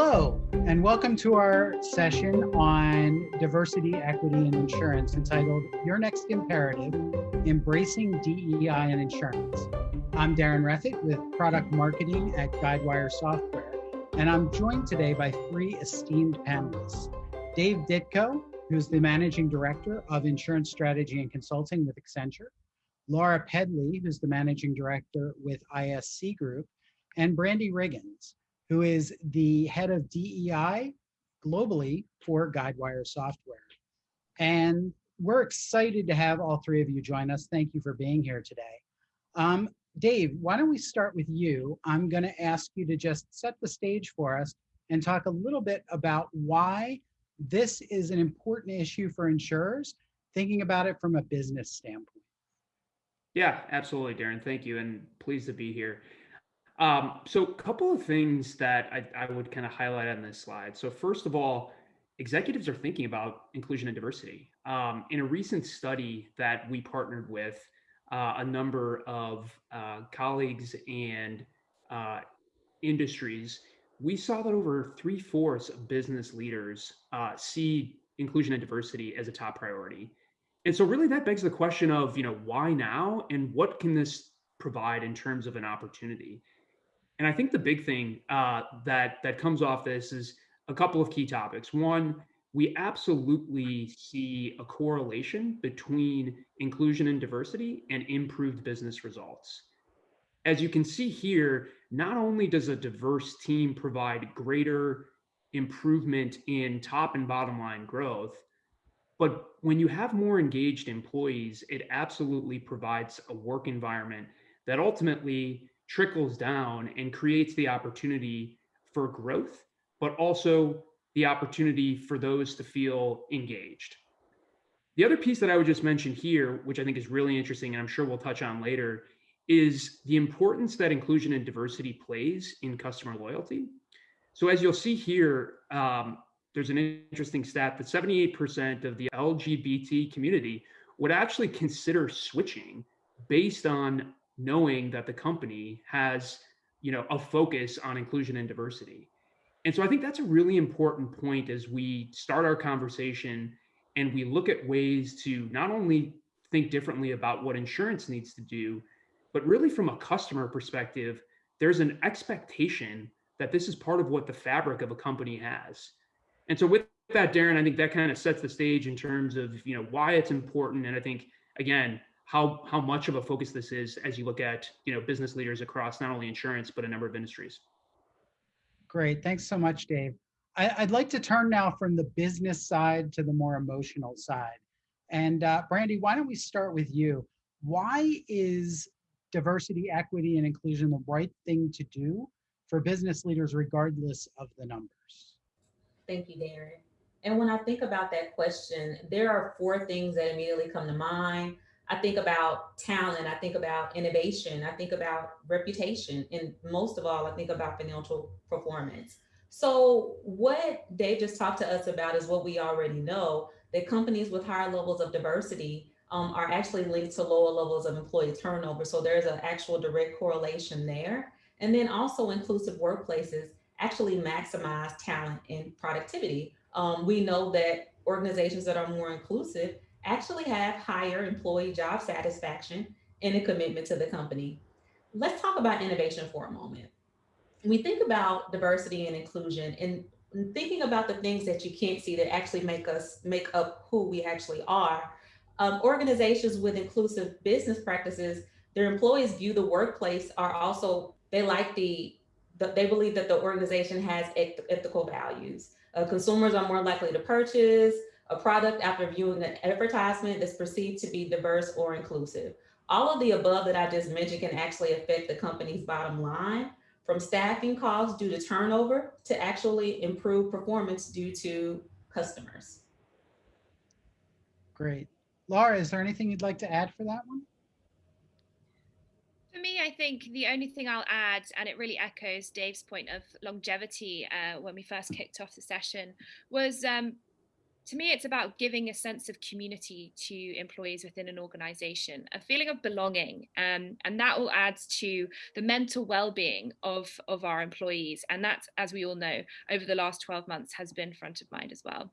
Hello, and welcome to our session on diversity, equity, and insurance entitled Your Next Imperative Embracing DEI in Insurance. I'm Darren Reffitt with product marketing at Guidewire Software, and I'm joined today by three esteemed panelists Dave Ditko, who's the managing director of insurance strategy and consulting with Accenture, Laura Pedley, who's the managing director with ISC Group, and Brandy Riggins, who is the head of DEI globally for Guidewire Software. And we're excited to have all three of you join us. Thank you for being here today. Um, Dave, why don't we start with you? I'm going to ask you to just set the stage for us and talk a little bit about why this is an important issue for insurers, thinking about it from a business standpoint. Yeah, absolutely, Darren. Thank you, and pleased to be here. Um, so a couple of things that I, I would kind of highlight on this slide. So first of all, executives are thinking about inclusion and diversity. Um, in a recent study that we partnered with uh, a number of uh, colleagues and uh, industries, we saw that over three fourths of business leaders uh, see inclusion and diversity as a top priority. And so really that begs the question of, you know, why now and what can this provide in terms of an opportunity? And I think the big thing uh, that that comes off this is a couple of key topics. One, we absolutely see a correlation between inclusion and diversity and improved business results. As you can see here, not only does a diverse team provide greater improvement in top and bottom line growth, but when you have more engaged employees, it absolutely provides a work environment that ultimately trickles down and creates the opportunity for growth, but also the opportunity for those to feel engaged. The other piece that I would just mention here, which I think is really interesting, and I'm sure we'll touch on later, is the importance that inclusion and diversity plays in customer loyalty. So as you'll see here, um, there's an interesting stat that 78% of the LGBT community would actually consider switching based on knowing that the company has you know a focus on inclusion and diversity. And so i think that's a really important point as we start our conversation and we look at ways to not only think differently about what insurance needs to do but really from a customer perspective there's an expectation that this is part of what the fabric of a company has. And so with that darren i think that kind of sets the stage in terms of you know why it's important. And i think again how how much of a focus this is as you look at you know business leaders across not only insurance but a number of industries. Great, thanks so much, Dave. I, would like to turn now from the business side to the more emotional side. And uh, Brandy, why don't we start with you? Why is diversity, equity, and inclusion the right thing to do for business leaders, regardless of the numbers? Thank you, Darren. And when I think about that question, there are four things that immediately come to mind. I think about talent, I think about innovation, I think about reputation, and most of all, I think about financial performance. So what Dave just talked to us about is what we already know, that companies with higher levels of diversity um, are actually linked to lower levels of employee turnover. So there's an actual direct correlation there. And then also inclusive workplaces actually maximize talent and productivity. Um, we know that organizations that are more inclusive actually have higher employee job satisfaction and a commitment to the company. Let's talk about innovation for a moment. we think about diversity and inclusion and thinking about the things that you can't see that actually make us make up who we actually are. Um, organizations with inclusive business practices, their employees view the workplace are also, they like the, the they believe that the organization has ethical values. Uh, consumers are more likely to purchase, a product after viewing an advertisement that's perceived to be diverse or inclusive. All of the above that I just mentioned can actually affect the company's bottom line from staffing costs due to turnover to actually improve performance due to customers. Great. Laura, is there anything you'd like to add for that one? For me, I think the only thing I'll add, and it really echoes Dave's point of longevity uh, when we first kicked off the session, was um, to me, it's about giving a sense of community to employees within an organization, a feeling of belonging. Um, and that all adds to the mental well-being of, of our employees. And that, as we all know, over the last 12 months has been front of mind as well.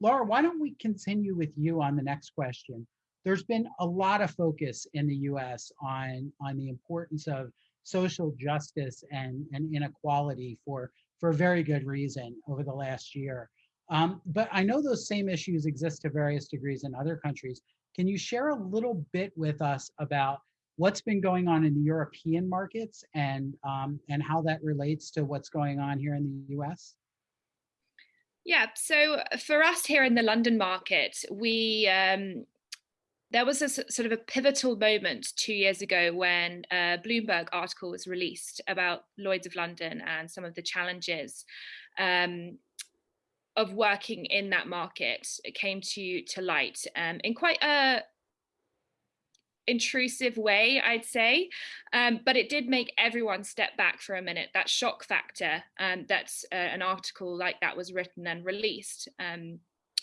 Laura, why don't we continue with you on the next question? There's been a lot of focus in the US on, on the importance of social justice and, and inequality for, for a very good reason over the last year. Um, but I know those same issues exist to various degrees in other countries. Can you share a little bit with us about what's been going on in the European markets and um, and how that relates to what's going on here in the US? Yeah, so for us here in the London market, we um, there was a sort of a pivotal moment two years ago when a Bloomberg article was released about Lloyd's of London and some of the challenges um, of working in that market came to to light um, in quite a intrusive way, I'd say, um, but it did make everyone step back for a minute. That shock factor um, that uh, an article like that was written and released um,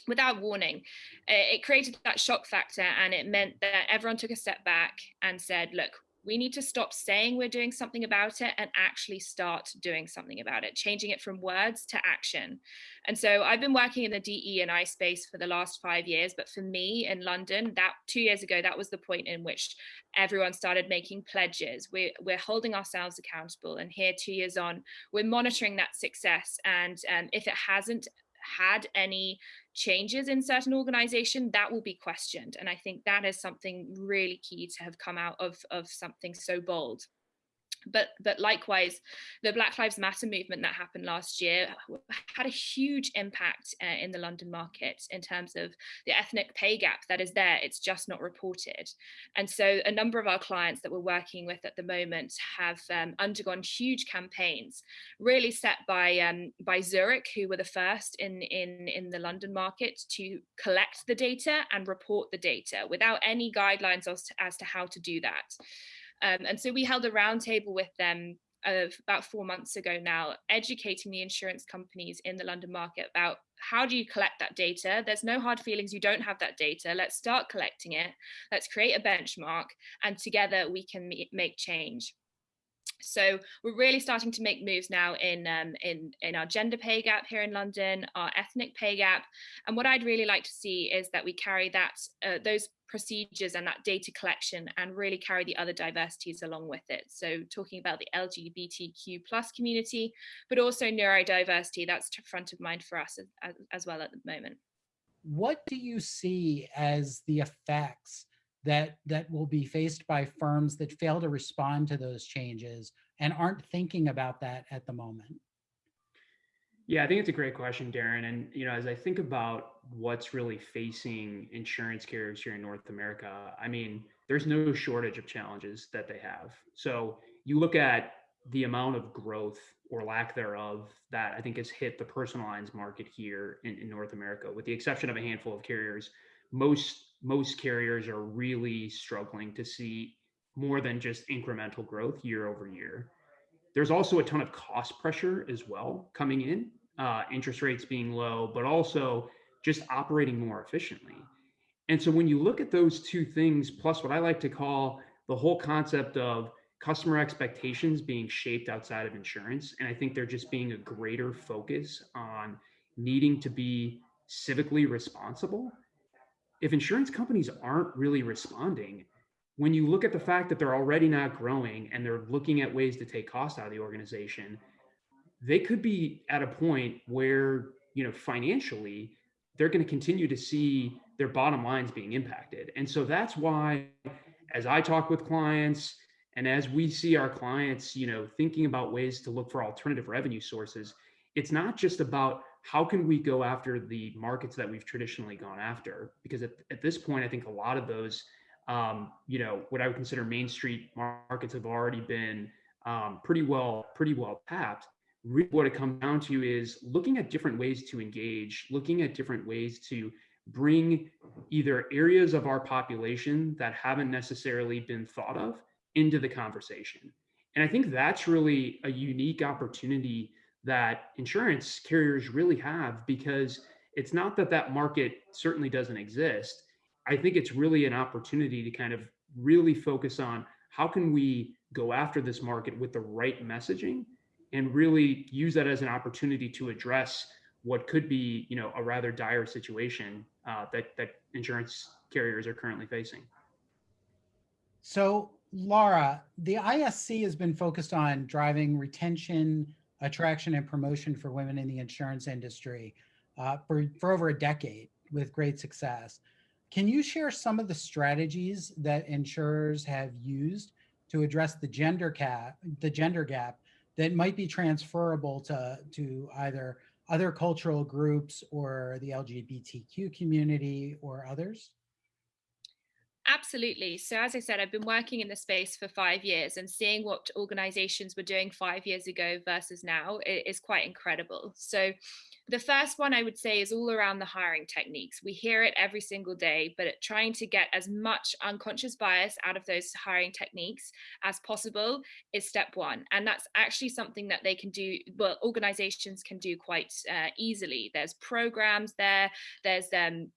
without warning, it created that shock factor, and it meant that everyone took a step back and said, "Look, we need to stop saying we're doing something about it and actually start doing something about it, changing it from words to action. And so I've been working in the DE and I space for the last five years, but for me in London, that two years ago, that was the point in which everyone started making pledges. We're, we're holding ourselves accountable. And here, two years on, we're monitoring that success. And um, if it hasn't had any changes in certain organization that will be questioned and i think that is something really key to have come out of of something so bold but but likewise the black lives matter movement that happened last year had a huge impact uh, in the london market in terms of the ethnic pay gap that is there. It's just not reported. And so a number of our clients that we're working with at the moment have um, undergone huge campaigns really set by um, by zurich who were the first in in in the london market to collect the data and report the data without any guidelines as to, as to how to do that um, and so we held a roundtable with them of about four months ago now, educating the insurance companies in the London market about how do you collect that data? There's no hard feelings, you don't have that data. Let's start collecting it. Let's create a benchmark and together we can make change. So we're really starting to make moves now in, um, in, in our gender pay gap here in London, our ethnic pay gap. And what I'd really like to see is that we carry that uh, those procedures and that data collection and really carry the other diversities along with it. So talking about the LGBTQ plus community, but also neurodiversity, that's front of mind for us as, as well at the moment. What do you see as the effects that that will be faced by firms that fail to respond to those changes and aren't thinking about that at the moment? Yeah, I think it's a great question, Darren. And you know, as I think about what's really facing insurance carriers here in North America, I mean, there's no shortage of challenges that they have. So you look at the amount of growth or lack thereof that I think has hit the personal lines market here in, in North America, with the exception of a handful of carriers. Most most carriers are really struggling to see more than just incremental growth year over year. There's also a ton of cost pressure as well coming in, uh, interest rates being low, but also just operating more efficiently. And so when you look at those two things, plus what I like to call the whole concept of customer expectations being shaped outside of insurance, and I think there just being a greater focus on needing to be civically responsible if insurance companies aren't really responding, when you look at the fact that they're already not growing and they're looking at ways to take cost out of the organization, they could be at a point where, you know, financially, they're going to continue to see their bottom lines being impacted. And so that's why, as I talk with clients and as we see our clients, you know, thinking about ways to look for alternative revenue sources, it's not just about how can we go after the markets that we've traditionally gone after? Because at, at this point, I think a lot of those, um, you know, what I would consider main street markets have already been um, pretty well, pretty well tapped. Really what it comes down to is looking at different ways to engage, looking at different ways to bring either areas of our population that haven't necessarily been thought of into the conversation. And I think that's really a unique opportunity that insurance carriers really have because it's not that that market certainly doesn't exist. I think it's really an opportunity to kind of really focus on how can we go after this market with the right messaging and really use that as an opportunity to address what could be, you know, a rather dire situation uh, that that insurance carriers are currently facing. So, Laura, the ISC has been focused on driving retention, attraction, and promotion for women in the insurance industry uh, for, for over a decade with great success. Can you share some of the strategies that insurers have used to address the gender gap, the gender gap that might be transferable to, to either other cultural groups or the LGBTQ community or others? Absolutely. So, as I said, I've been working in the space for five years and seeing what organizations were doing five years ago versus now is quite incredible. So, the first one I would say is all around the hiring techniques. We hear it every single day, but trying to get as much unconscious bias out of those hiring techniques as possible is step one. And that's actually something that they can do, well, organizations can do quite uh, easily. There's programs there, there's um,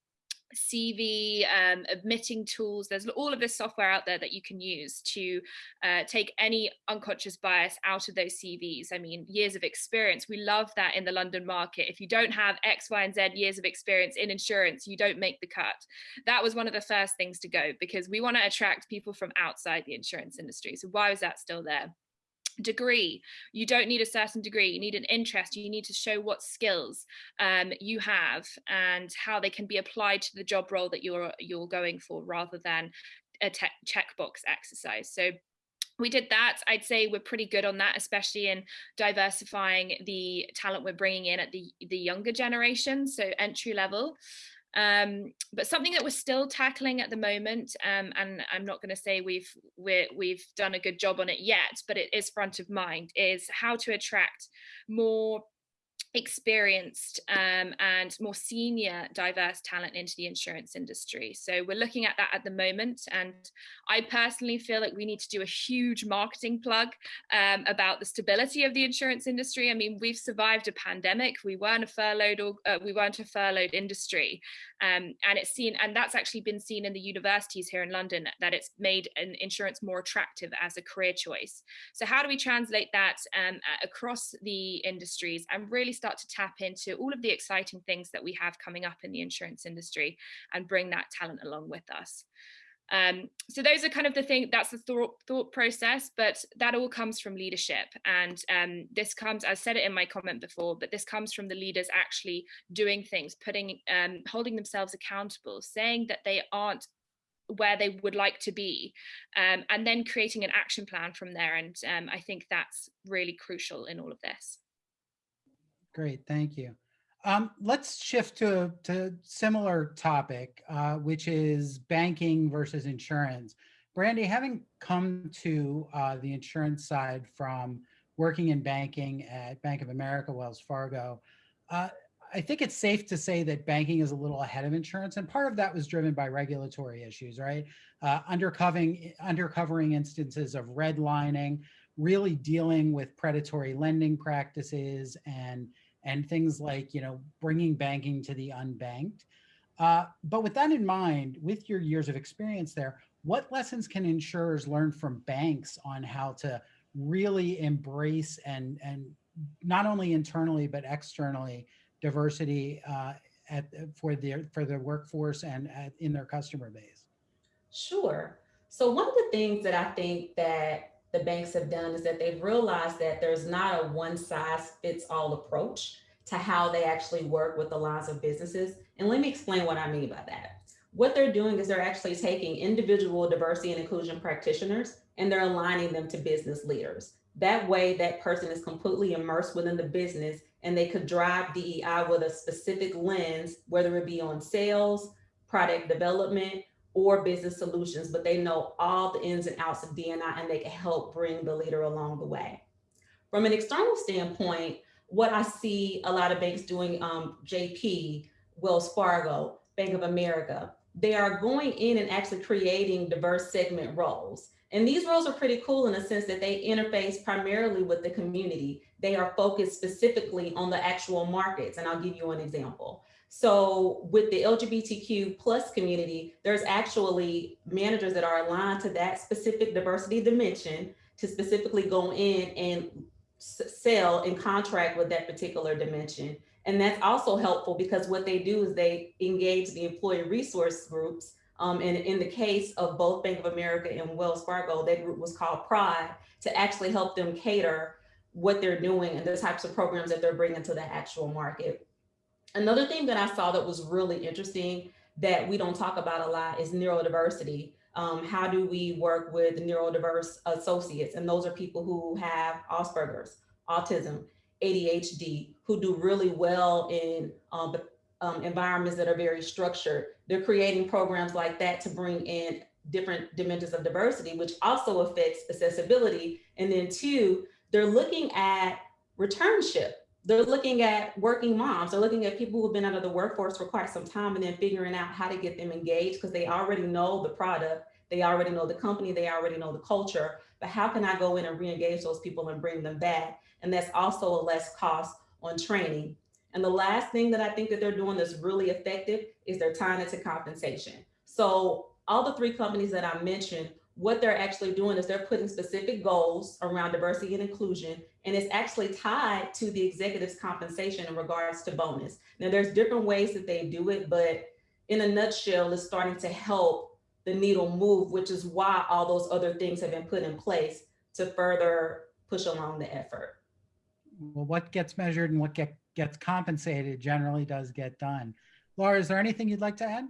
CV, um, admitting tools. There's all of this software out there that you can use to uh, take any unconscious bias out of those CVs. I mean, years of experience. We love that in the London market. If you don't have X, Y, and Z years of experience in insurance, you don't make the cut. That was one of the first things to go because we want to attract people from outside the insurance industry. So why is that still there? Degree. You don't need a certain degree. You need an interest. You need to show what skills um, you have and how they can be applied to the job role that you're you're going for rather than a checkbox exercise. So we did that. I'd say we're pretty good on that especially in diversifying the talent we're bringing in at the the younger generation. So entry level um, but something that we're still tackling at the moment, um, and I'm not going to say we've we we've done a good job on it yet, but it is front of mind, is how to attract more experienced um, and more senior diverse talent into the insurance industry. So we're looking at that at the moment and i personally feel like we need to do a huge marketing plug um, about the stability of the insurance industry. I mean we've survived a pandemic. We weren't a furloughed or uh, we weren't a furloughed industry um, and it's seen and that's actually been seen in the universities here in london that it's made an insurance more attractive as a career choice so how do we translate that um, across the industries and really start to tap into all of the exciting things that we have coming up in the insurance industry and bring that talent along with us. Um, so those are kind of the thing that's the thought, thought process, but that all comes from leadership. And um, this comes, I said it in my comment before, but this comes from the leaders actually doing things, putting, um, holding themselves accountable, saying that they aren't where they would like to be, um, and then creating an action plan from there. And um, I think that's really crucial in all of this. Great, thank you. Um, let's shift to to similar topic, uh, which is banking versus insurance. Brandy, having come to uh, the insurance side from working in banking at Bank of America, Wells Fargo, uh, I think it's safe to say that banking is a little ahead of insurance, and part of that was driven by regulatory issues, right? Uh, undercovering undercovering instances of redlining, really dealing with predatory lending practices and and things like, you know, bringing banking to the unbanked. Uh, but with that in mind, with your years of experience there, what lessons can insurers learn from banks on how to really embrace and, and not only internally, but externally diversity uh, at, for, their, for their workforce and at, in their customer base? Sure. So one of the things that I think that the banks have done is that they've realized that there's not a one size fits all approach to how they actually work with the lines of businesses. And let me explain what I mean by that. What they're doing is they're actually taking individual diversity and inclusion practitioners and they're aligning them to business leaders. That way, that person is completely immersed within the business and they could drive DEI with a specific lens, whether it be on sales, product development, or business solutions, but they know all the ins and outs of DNI and they can help bring the leader along the way. From an external standpoint, what I see a lot of banks doing, um, JP, Wells Fargo, Bank of America, they are going in and actually creating diverse segment roles. And these roles are pretty cool in the sense that they interface primarily with the community. They are focused specifically on the actual markets. And I'll give you an example. So with the LGBTQ plus community, there's actually managers that are aligned to that specific diversity dimension to specifically go in and sell and contract with that particular dimension. And that's also helpful because what they do is they engage the employee resource groups. Um, and in the case of both Bank of America and Wells Fargo, that group was called Pride to actually help them cater what they're doing and the types of programs that they're bringing to the actual market. Another thing that I saw that was really interesting that we don't talk about a lot is neurodiversity. Um, how do we work with neurodiverse associates? And those are people who have Asperger's, autism, ADHD, who do really well in um, um, environments that are very structured. They're creating programs like that to bring in different dimensions of diversity, which also affects accessibility. And then two, they're looking at returnship. They're looking at working moms. They're looking at people who've been out of the workforce for quite some time and then figuring out how to get them engaged because they already know the product, they already know the company, they already know the culture. But how can I go in and re-engage those people and bring them back? And that's also a less cost on training. And the last thing that I think that they're doing that's really effective is they're tying it to compensation. So all the three companies that I mentioned, what they're actually doing is they're putting specific goals around diversity and inclusion, and it's actually tied to the executive's compensation in regards to bonus. Now, there's different ways that they do it, but in a nutshell, it's starting to help the needle move, which is why all those other things have been put in place to further push along the effort. Well, what gets measured and what get, gets compensated generally does get done. Laura, is there anything you'd like to add?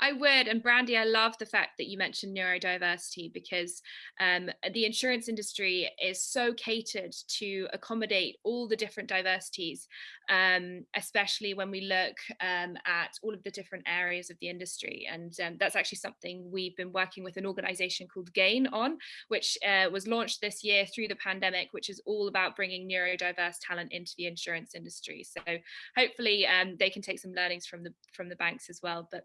I would. And Brandy, I love the fact that you mentioned neurodiversity because um, the insurance industry is so catered to accommodate all the different diversities, um, especially when we look um, at all of the different areas of the industry. And um, that's actually something we've been working with an organization called GAIN on, which uh, was launched this year through the pandemic, which is all about bringing neurodiverse talent into the insurance industry. So hopefully um, they can take some learnings from the from the banks as well. But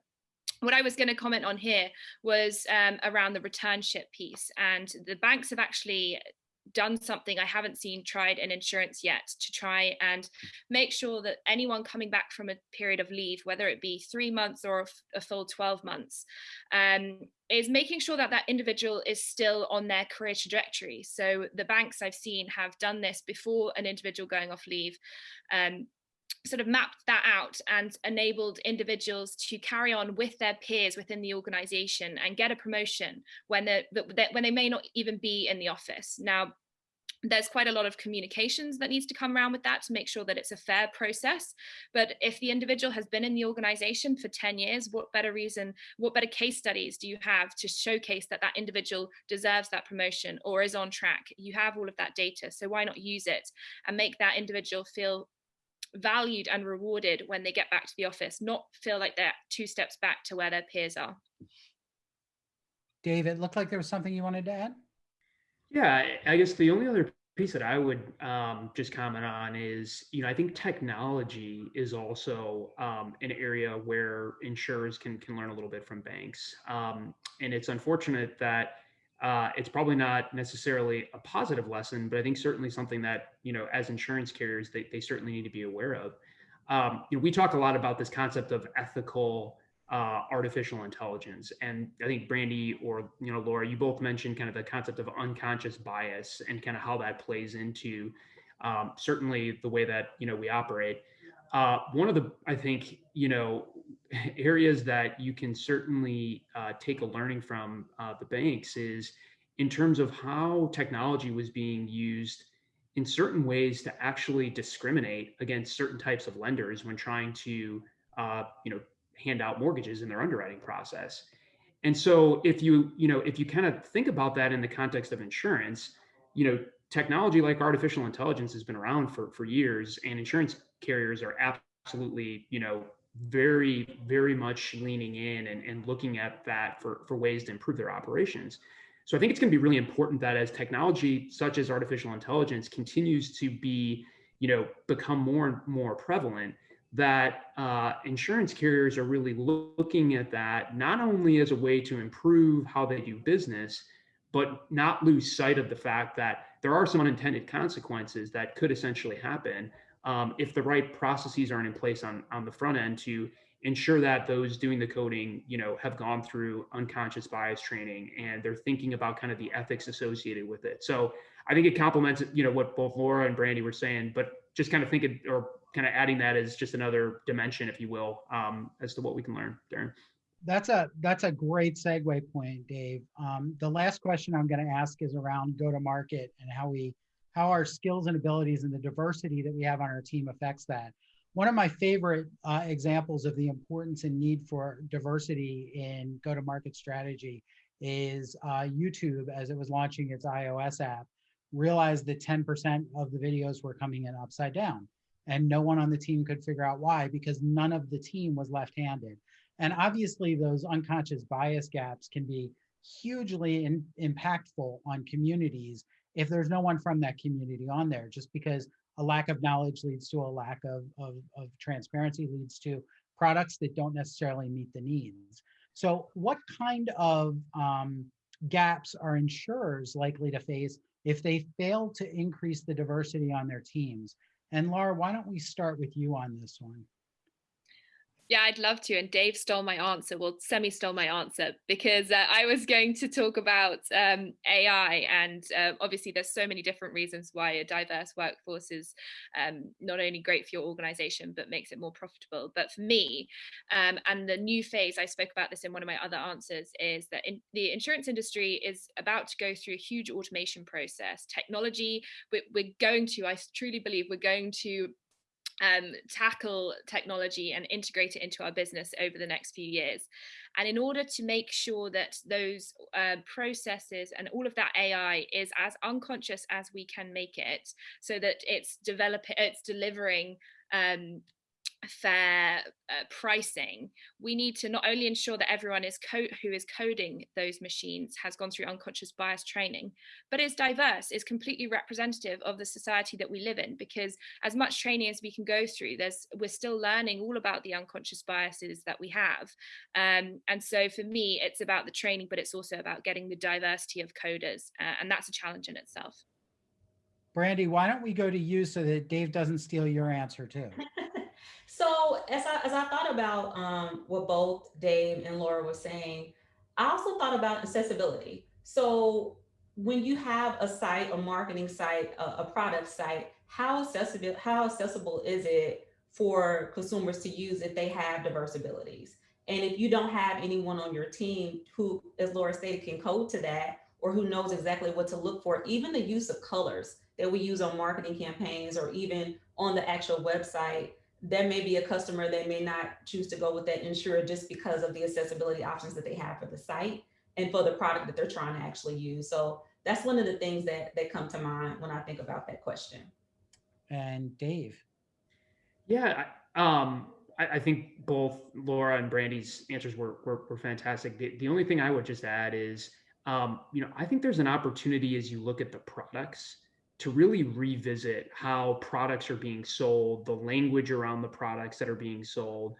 what I was going to comment on here was um, around the returnship piece. And the banks have actually done something I haven't seen tried in insurance yet to try and make sure that anyone coming back from a period of leave, whether it be three months or a full 12 months, um, is making sure that that individual is still on their career trajectory. So the banks I've seen have done this before an individual going off leave. Um, sort of mapped that out and enabled individuals to carry on with their peers within the organization and get a promotion when they when they may not even be in the office. Now there's quite a lot of communications that needs to come around with that to make sure that it's a fair process. But if the individual has been in the organization for 10 years what better reason what better case studies do you have to showcase that that individual deserves that promotion or is on track? You have all of that data so why not use it and make that individual feel valued and rewarded when they get back to the office, not feel like they're two steps back to where their peers are. David, looked like there was something you wanted to add. Yeah, I guess the only other piece that I would um, just comment on is, you know, I think technology is also um, an area where insurers can can learn a little bit from banks, um, and it's unfortunate that uh, it's probably not necessarily a positive lesson, but I think certainly something that, you know, as insurance carriers, they, they certainly need to be aware of. Um, you know, we talk a lot about this concept of ethical uh, artificial intelligence. And I think Brandy or, you know, Laura, you both mentioned kind of the concept of unconscious bias and kind of how that plays into um, certainly the way that, you know, we operate. Uh, one of the, I think, you know, areas that you can certainly uh, take a learning from uh, the banks is in terms of how technology was being used in certain ways to actually discriminate against certain types of lenders when trying to uh, you know hand out mortgages in their underwriting process. And so if you you know if you kind of think about that in the context of insurance you know technology like artificial intelligence has been around for for years and insurance carriers are absolutely you know very, very much leaning in and, and looking at that for, for ways to improve their operations. So I think it's going to be really important that as technology such as artificial intelligence continues to be, you know, become more and more prevalent, that uh, insurance carriers are really looking at that not only as a way to improve how they do business, but not lose sight of the fact that there are some unintended consequences that could essentially happen um, if the right processes aren't in place on on the front end to ensure that those doing the coding, you know, have gone through unconscious bias training and they're thinking about kind of the ethics associated with it. So I think it complements, you know, what both Laura and Brandy were saying, but just kind of thinking or kind of adding that as just another dimension, if you will, um, as to what we can learn. Darren. That's a that's a great segue point, Dave. Um, the last question I'm going to ask is around go to market and how we how our skills and abilities and the diversity that we have on our team affects that. One of my favorite uh, examples of the importance and need for diversity in go to market strategy is uh, YouTube as it was launching its iOS app realized that 10% of the videos were coming in upside down and no one on the team could figure out why because none of the team was left-handed and obviously those unconscious bias gaps can be hugely in, impactful on communities if there's no one from that community on there, just because a lack of knowledge leads to a lack of, of, of transparency, leads to products that don't necessarily meet the needs. So what kind of um, gaps are insurers likely to face if they fail to increase the diversity on their teams? And Laura, why don't we start with you on this one? Yeah, I'd love to. And Dave stole my answer. Well, semi stole my answer because uh, I was going to talk about um, AI. And uh, obviously, there's so many different reasons why a diverse workforce is um, not only great for your organization, but makes it more profitable. But for me, um, and the new phase, I spoke about this in one of my other answers, is that in, the insurance industry is about to go through a huge automation process. Technology, we're, we're going to, I truly believe, we're going to um, tackle technology and integrate it into our business over the next few years. And in order to make sure that those uh, processes and all of that AI is as unconscious as we can make it, so that it's developing, it's delivering um, fair uh, pricing, we need to not only ensure that everyone is who is coding those machines has gone through unconscious bias training, but is diverse, is completely representative of the society that we live in. Because as much training as we can go through, there's we're still learning all about the unconscious biases that we have. Um, and so for me, it's about the training, but it's also about getting the diversity of coders, uh, and that's a challenge in itself. Brandy, why don't we go to you so that Dave doesn't steal your answer too? So as I, as I thought about um, what both Dave and Laura were saying, I also thought about accessibility. So when you have a site, a marketing site, a, a product site, how accessible, how accessible is it for consumers to use if they have diverse abilities? And if you don't have anyone on your team who, as Laura stated, can code to that, or who knows exactly what to look for, even the use of colors that we use on marketing campaigns or even on the actual website, there may be a customer that may not choose to go with that insurer just because of the accessibility options that they have for the site and for the product that they're trying to actually use. So that's one of the things that, that come to mind when I think about that question. And Dave. Yeah, um, I, I, think both Laura and Brandy's answers were, were, were fantastic. The, the, only thing I would just add is, um, you know, I think there's an opportunity as you look at the products to really revisit how products are being sold, the language around the products that are being sold.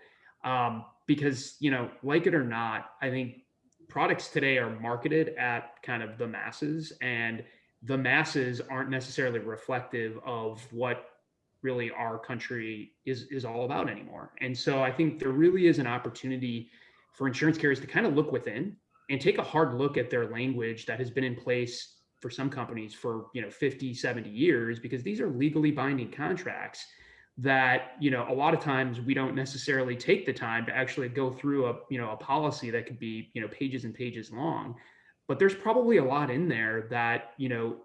Um, because, you know, like it or not, I think products today are marketed at kind of the masses, and the masses aren't necessarily reflective of what really our country is is all about anymore. And so I think there really is an opportunity for insurance carriers to kind of look within and take a hard look at their language that has been in place for some companies for you know 50 70 years because these are legally binding contracts that you know a lot of times we don't necessarily take the time to actually go through a you know a policy that could be you know pages and pages long. But there's probably a lot in there that you know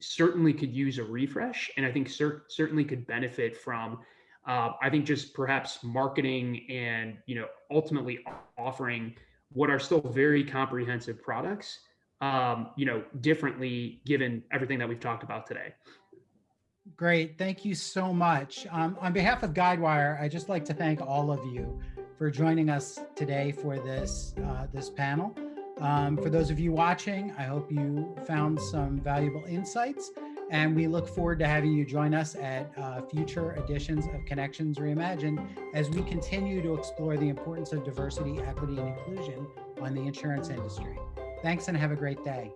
certainly could use a refresh and i think cer- certainly could benefit from uh, i think just perhaps marketing and you know ultimately offering what are still very comprehensive products um, you know, differently given everything that we've talked about today. Great, thank you so much. Um, on behalf of Guidewire, I just like to thank all of you for joining us today for this uh, this panel. Um, for those of you watching, I hope you found some valuable insights, and we look forward to having you join us at uh, future editions of Connections Reimagined as we continue to explore the importance of diversity, equity, and inclusion on the insurance industry. Thanks and have a great day.